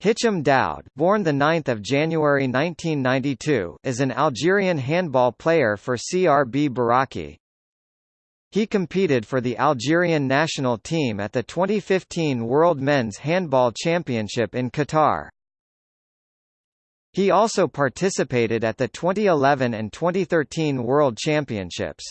Hicham Daoud, born the 9th of January 1992, is an Algerian handball player for CRB Baraki. He competed for the Algerian national team at the 2015 World Men's Handball Championship in Qatar. He also participated at the 2011 and 2013 World Championships.